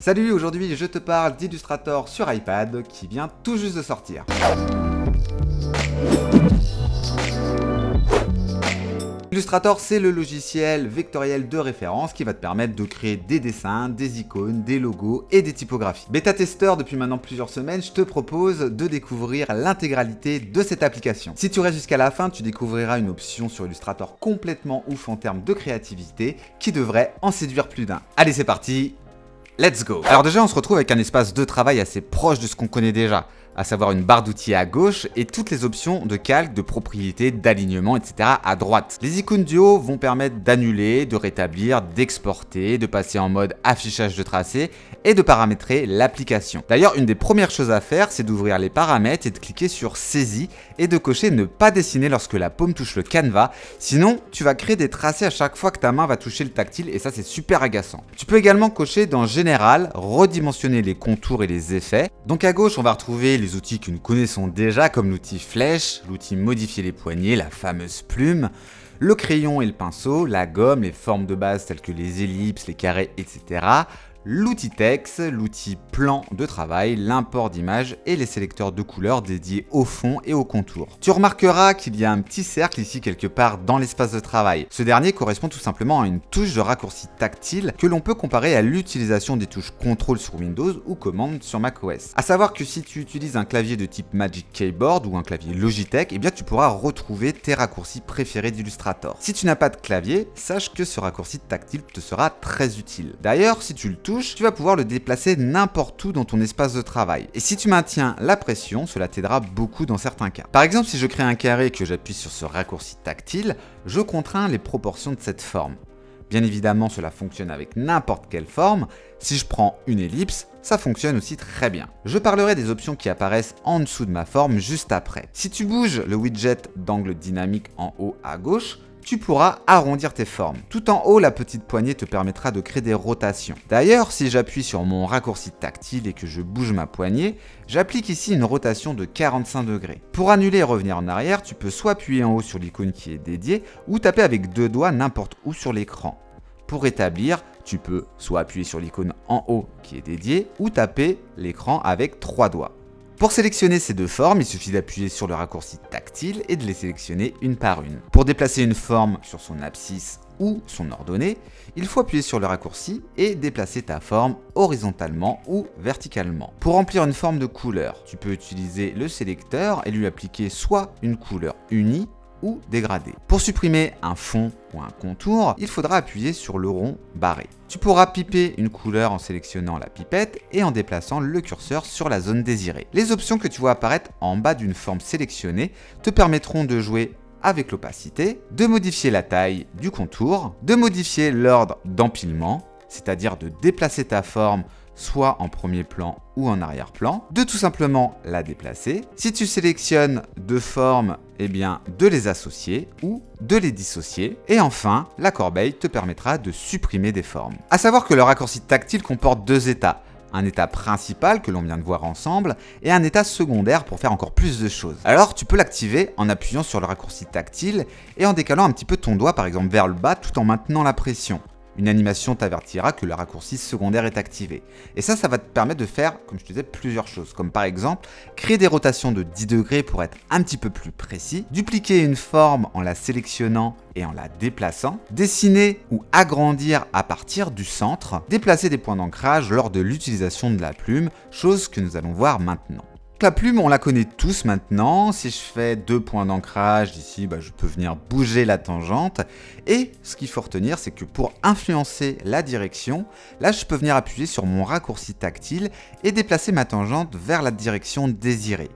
Salut, aujourd'hui je te parle d'Illustrator sur iPad qui vient tout juste de sortir. Illustrator, c'est le logiciel vectoriel de référence qui va te permettre de créer des dessins, des icônes, des logos et des typographies. Bêta-testeur depuis maintenant plusieurs semaines, je te propose de découvrir l'intégralité de cette application. Si tu restes jusqu'à la fin, tu découvriras une option sur Illustrator complètement ouf en termes de créativité qui devrait en séduire plus d'un. Allez, c'est parti Let's go. Alors déjà, on se retrouve avec un espace de travail assez proche de ce qu'on connaît déjà à savoir une barre d'outils à gauche et toutes les options de calque, de propriété, d'alignement, etc. à droite. Les icônes du haut vont permettre d'annuler, de rétablir, d'exporter, de passer en mode affichage de tracé et de paramétrer l'application. D'ailleurs, une des premières choses à faire, c'est d'ouvrir les paramètres et de cliquer sur saisie et de cocher ne pas dessiner lorsque la paume touche le canevas, sinon tu vas créer des tracés à chaque fois que ta main va toucher le tactile et ça c'est super agaçant. Tu peux également cocher dans général, redimensionner les contours et les effets. Donc à gauche, on va retrouver les outils que nous connaissons déjà comme l'outil flèche, l'outil modifier les poignets, la fameuse plume, le crayon et le pinceau, la gomme, les formes de base telles que les ellipses, les carrés, etc l'outil texte, l'outil plan de travail, l'import d'images et les sélecteurs de couleurs dédiés au fond et au contour. Tu remarqueras qu'il y a un petit cercle ici quelque part dans l'espace de travail. Ce dernier correspond tout simplement à une touche de raccourci tactile que l'on peut comparer à l'utilisation des touches contrôle sur Windows ou commande sur macOS. A savoir que si tu utilises un clavier de type Magic Keyboard ou un clavier Logitech, eh bien tu pourras retrouver tes raccourcis préférés d'Illustrator. Si tu n'as pas de clavier, sache que ce raccourci tactile te sera très utile. D'ailleurs, si tu le tu vas pouvoir le déplacer n'importe où dans ton espace de travail. Et si tu maintiens la pression, cela t'aidera beaucoup dans certains cas. Par exemple, si je crée un carré que j'appuie sur ce raccourci tactile, je contrains les proportions de cette forme. Bien évidemment, cela fonctionne avec n'importe quelle forme. Si je prends une ellipse, ça fonctionne aussi très bien. Je parlerai des options qui apparaissent en dessous de ma forme juste après. Si tu bouges le widget d'angle dynamique en haut à gauche, tu pourras arrondir tes formes. Tout en haut, la petite poignée te permettra de créer des rotations. D'ailleurs, si j'appuie sur mon raccourci tactile et que je bouge ma poignée, j'applique ici une rotation de 45 degrés. Pour annuler et revenir en arrière, tu peux soit appuyer en haut sur l'icône qui est dédiée, ou taper avec deux doigts n'importe où sur l'écran. Pour rétablir, tu peux soit appuyer sur l'icône en haut qui est dédiée, ou taper l'écran avec trois doigts. Pour sélectionner ces deux formes, il suffit d'appuyer sur le raccourci tactile et de les sélectionner une par une. Pour déplacer une forme sur son abscisse ou son ordonnée, il faut appuyer sur le raccourci et déplacer ta forme horizontalement ou verticalement. Pour remplir une forme de couleur, tu peux utiliser le sélecteur et lui appliquer soit une couleur unie dégradé. Pour supprimer un fond ou un contour, il faudra appuyer sur le rond barré. Tu pourras piper une couleur en sélectionnant la pipette et en déplaçant le curseur sur la zone désirée. Les options que tu vois apparaître en bas d'une forme sélectionnée te permettront de jouer avec l'opacité, de modifier la taille du contour, de modifier l'ordre d'empilement, c'est-à-dire de déplacer ta forme soit en premier plan ou en arrière-plan, de tout simplement la déplacer. Si tu sélectionnes deux formes, eh bien de les associer ou de les dissocier. Et enfin, la corbeille te permettra de supprimer des formes. A savoir que le raccourci tactile comporte deux états un état principal que l'on vient de voir ensemble et un état secondaire pour faire encore plus de choses. Alors tu peux l'activer en appuyant sur le raccourci tactile et en décalant un petit peu ton doigt par exemple vers le bas tout en maintenant la pression une animation t'avertira que le raccourci secondaire est activé. Et ça, ça va te permettre de faire, comme je te disais, plusieurs choses. Comme par exemple, créer des rotations de 10 degrés pour être un petit peu plus précis, dupliquer une forme en la sélectionnant et en la déplaçant, dessiner ou agrandir à partir du centre, déplacer des points d'ancrage lors de l'utilisation de la plume, chose que nous allons voir maintenant. La plume, on la connaît tous maintenant. Si je fais deux points d'ancrage ici, bah, je peux venir bouger la tangente. Et ce qu'il faut retenir, c'est que pour influencer la direction, là, je peux venir appuyer sur mon raccourci tactile et déplacer ma tangente vers la direction désirée.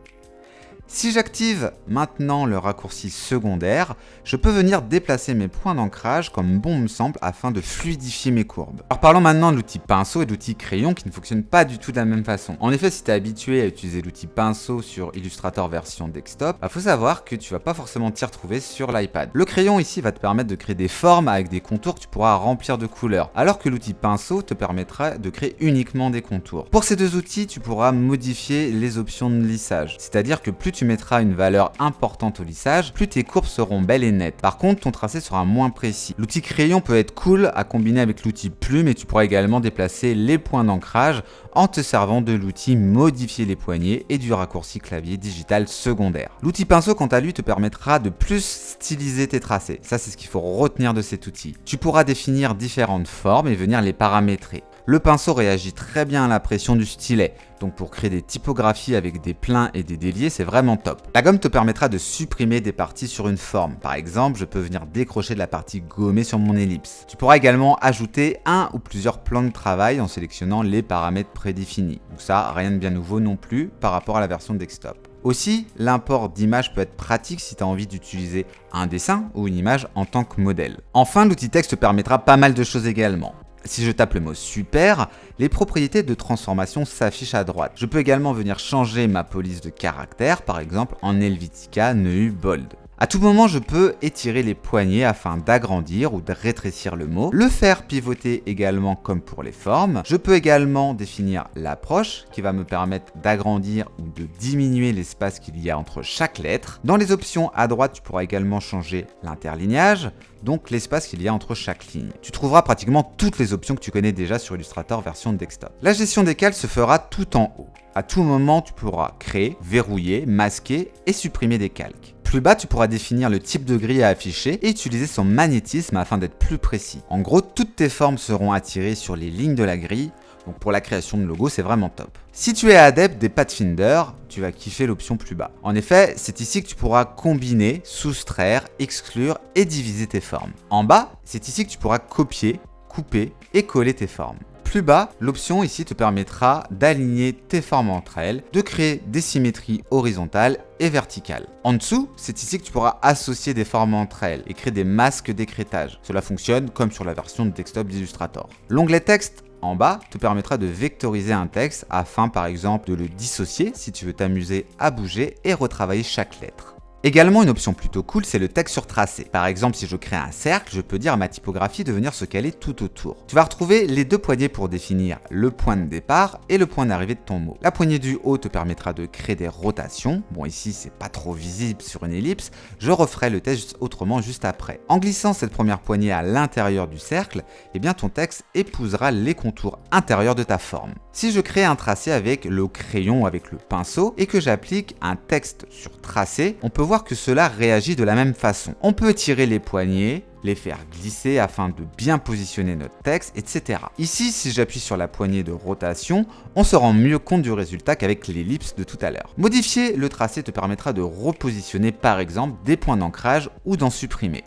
Si j'active maintenant le raccourci secondaire, je peux venir déplacer mes points d'ancrage comme bon me semble afin de fluidifier mes courbes. Alors parlons maintenant de l'outil pinceau et de l'outil crayon qui ne fonctionnent pas du tout de la même façon. En effet, si tu es habitué à utiliser l'outil pinceau sur Illustrator version desktop, il bah, faut savoir que tu vas pas forcément t'y retrouver sur l'iPad. Le crayon ici va te permettre de créer des formes avec des contours que tu pourras remplir de couleurs, alors que l'outil pinceau te permettra de créer uniquement des contours. Pour ces deux outils, tu pourras modifier les options de lissage, c'est-à-dire que plus tu tu mettras une valeur importante au lissage, plus tes courbes seront belles et nettes. Par contre, ton tracé sera moins précis. L'outil crayon peut être cool à combiner avec l'outil plume et tu pourras également déplacer les points d'ancrage en te servant de l'outil modifier les poignées et du raccourci clavier digital secondaire. L'outil pinceau quant à lui te permettra de plus styliser tes tracés. Ça c'est ce qu'il faut retenir de cet outil. Tu pourras définir différentes formes et venir les paramétrer. Le pinceau réagit très bien à la pression du stylet, donc pour créer des typographies avec des pleins et des déliés, c'est vraiment top. La gomme te permettra de supprimer des parties sur une forme. Par exemple, je peux venir décrocher de la partie gommée sur mon ellipse. Tu pourras également ajouter un ou plusieurs plans de travail en sélectionnant les paramètres prédéfinis. Donc ça, rien de bien nouveau non plus par rapport à la version desktop. Aussi, l'import d'images peut être pratique si tu as envie d'utiliser un dessin ou une image en tant que modèle. Enfin, l'outil texte te permettra pas mal de choses également. Si je tape le mot super, les propriétés de transformation s'affichent à droite. Je peux également venir changer ma police de caractère, par exemple en Helvetica Neu Bold. À tout moment, je peux étirer les poignets afin d'agrandir ou de rétrécir le mot, le faire pivoter également comme pour les formes. Je peux également définir l'approche qui va me permettre d'agrandir ou de diminuer l'espace qu'il y a entre chaque lettre. Dans les options à droite, tu pourras également changer l'interlignage, donc l'espace qu'il y a entre chaque ligne. Tu trouveras pratiquement toutes les options que tu connais déjà sur Illustrator version desktop. La gestion des cales se fera tout en haut. À tout moment, tu pourras créer, verrouiller, masquer et supprimer des calques. Plus bas, tu pourras définir le type de grille à afficher et utiliser son magnétisme afin d'être plus précis. En gros, toutes tes formes seront attirées sur les lignes de la grille, donc pour la création de logo, c'est vraiment top. Si tu es adepte des Pathfinder, tu vas kiffer l'option plus bas. En effet, c'est ici que tu pourras combiner, soustraire, exclure et diviser tes formes. En bas, c'est ici que tu pourras copier, couper et coller tes formes. Plus bas, l'option ici te permettra d'aligner tes formes entre elles, de créer des symétries horizontales et verticales. En dessous, c'est ici que tu pourras associer des formes entre elles et créer des masques d'écrétage. Cela fonctionne comme sur la version de desktop d'Illustrator. L'onglet texte en bas te permettra de vectoriser un texte afin par exemple de le dissocier si tu veux t'amuser à bouger et retravailler chaque lettre. Également une option plutôt cool, c'est le texte sur tracé. Par exemple, si je crée un cercle, je peux dire à ma typographie de venir se caler tout autour. Tu vas retrouver les deux poignées pour définir le point de départ et le point d'arrivée de ton mot. La poignée du haut te permettra de créer des rotations. Bon, ici, c'est pas trop visible sur une ellipse. Je referai le test autrement juste après. En glissant cette première poignée à l'intérieur du cercle, eh bien ton texte épousera les contours intérieurs de ta forme. Si je crée un tracé avec le crayon avec le pinceau et que j'applique un texte sur tracé, on peut voir que cela réagit de la même façon. On peut tirer les poignets, les faire glisser afin de bien positionner notre texte, etc. Ici, si j'appuie sur la poignée de rotation, on se rend mieux compte du résultat qu'avec l'ellipse de tout à l'heure. Modifier le tracé te permettra de repositionner par exemple des points d'ancrage ou d'en supprimer.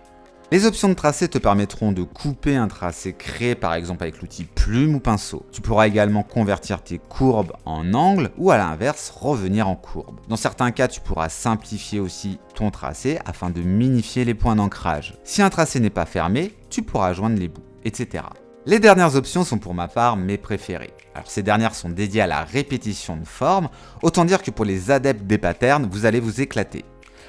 Les options de tracé te permettront de couper un tracé créé par exemple avec l'outil plume ou pinceau. Tu pourras également convertir tes courbes en angles ou à l'inverse revenir en courbe. Dans certains cas, tu pourras simplifier aussi ton tracé afin de minifier les points d'ancrage. Si un tracé n'est pas fermé, tu pourras joindre les bouts, etc. Les dernières options sont pour ma part mes préférées. Alors ces dernières sont dédiées à la répétition de formes, autant dire que pour les adeptes des patterns, vous allez vous éclater.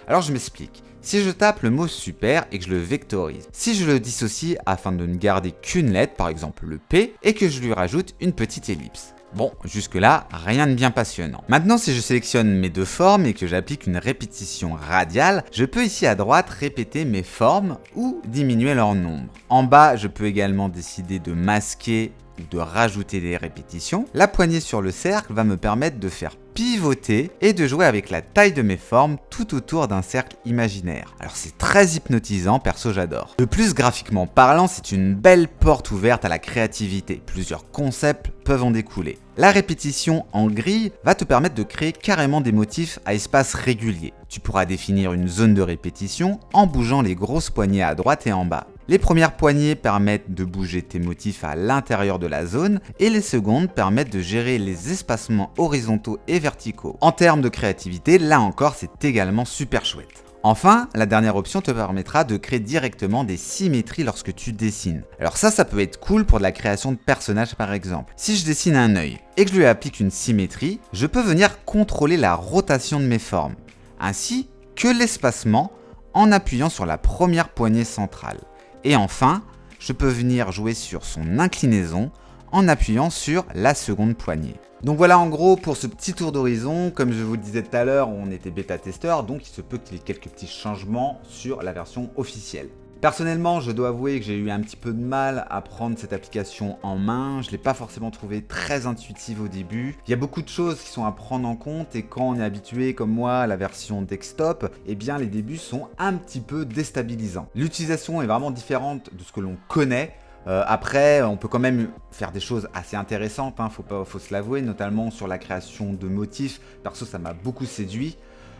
Alors je m'explique. Si je tape le mot super et que je le vectorise, si je le dissocie afin de ne garder qu'une lettre, par exemple le P, et que je lui rajoute une petite ellipse. Bon, jusque là, rien de bien passionnant. Maintenant, si je sélectionne mes deux formes et que j'applique une répétition radiale, je peux ici à droite répéter mes formes ou diminuer leur nombre. En bas, je peux également décider de masquer de rajouter des répétitions. La poignée sur le cercle va me permettre de faire pivoter et de jouer avec la taille de mes formes tout autour d'un cercle imaginaire. Alors c'est très hypnotisant, perso j'adore. De plus, graphiquement parlant, c'est une belle porte ouverte à la créativité. Plusieurs concepts peuvent en découler. La répétition en grille va te permettre de créer carrément des motifs à espace régulier. Tu pourras définir une zone de répétition en bougeant les grosses poignées à droite et en bas. Les premières poignées permettent de bouger tes motifs à l'intérieur de la zone et les secondes permettent de gérer les espacements horizontaux et verticaux. En termes de créativité, là encore c'est également super chouette. Enfin, la dernière option te permettra de créer directement des symétries lorsque tu dessines. Alors ça, ça peut être cool pour de la création de personnages par exemple. Si je dessine un œil et que je lui applique une symétrie, je peux venir contrôler la rotation de mes formes, ainsi que l'espacement en appuyant sur la première poignée centrale. Et enfin, je peux venir jouer sur son inclinaison en appuyant sur la seconde poignée. Donc voilà en gros pour ce petit tour d'horizon, comme je vous le disais tout à l'heure, on était bêta-testeur, donc il se peut qu'il y ait quelques petits changements sur la version officielle. Personnellement, je dois avouer que j'ai eu un petit peu de mal à prendre cette application en main. Je ne l'ai pas forcément trouvée très intuitive au début. Il y a beaucoup de choses qui sont à prendre en compte et quand on est habitué comme moi à la version desktop, eh les débuts sont un petit peu déstabilisants. L'utilisation est vraiment différente de ce que l'on connaît. Euh, après, on peut quand même faire des choses assez intéressantes, hein, faut se l'avouer, notamment sur la création de motifs. Perso, ça m'a beaucoup séduit.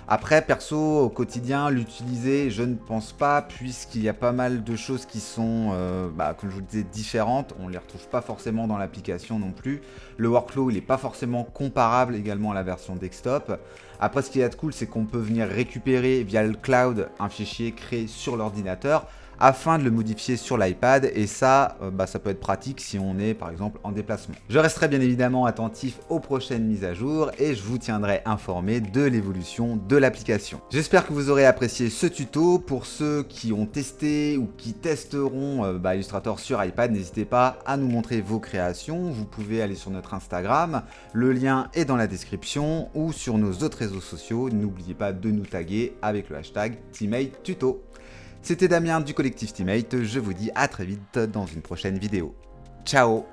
Après, perso, au quotidien, l'utiliser, je ne pense pas, puisqu'il y a pas mal de choses qui sont, euh, bah, comme je vous le disais, différentes. On ne les retrouve pas forcément dans l'application non plus. Le workflow, il n'est pas forcément comparable également à la version desktop. Après, ce qui est cool, c'est qu'on peut venir récupérer via le cloud un fichier créé sur l'ordinateur afin de le modifier sur l'iPad et ça, euh, bah, ça peut être pratique si on est par exemple en déplacement. Je resterai bien évidemment attentif aux prochaines mises à jour et je vous tiendrai informé de l'évolution de l'application. J'espère que vous aurez apprécié ce tuto. Pour ceux qui ont testé ou qui testeront euh, bah, Illustrator sur iPad, n'hésitez pas à nous montrer vos créations. Vous pouvez aller sur notre Instagram, le lien est dans la description ou sur nos autres réseaux sociaux. N'oubliez pas de nous taguer avec le hashtag TeammateTuto. C'était Damien du collectif Teammate, je vous dis à très vite dans une prochaine vidéo. Ciao